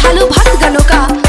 श्रद्धालु भक्तगणों का।